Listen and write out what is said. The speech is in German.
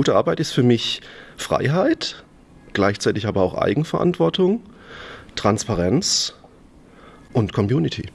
Gute Arbeit ist für mich Freiheit, gleichzeitig aber auch Eigenverantwortung, Transparenz und Community.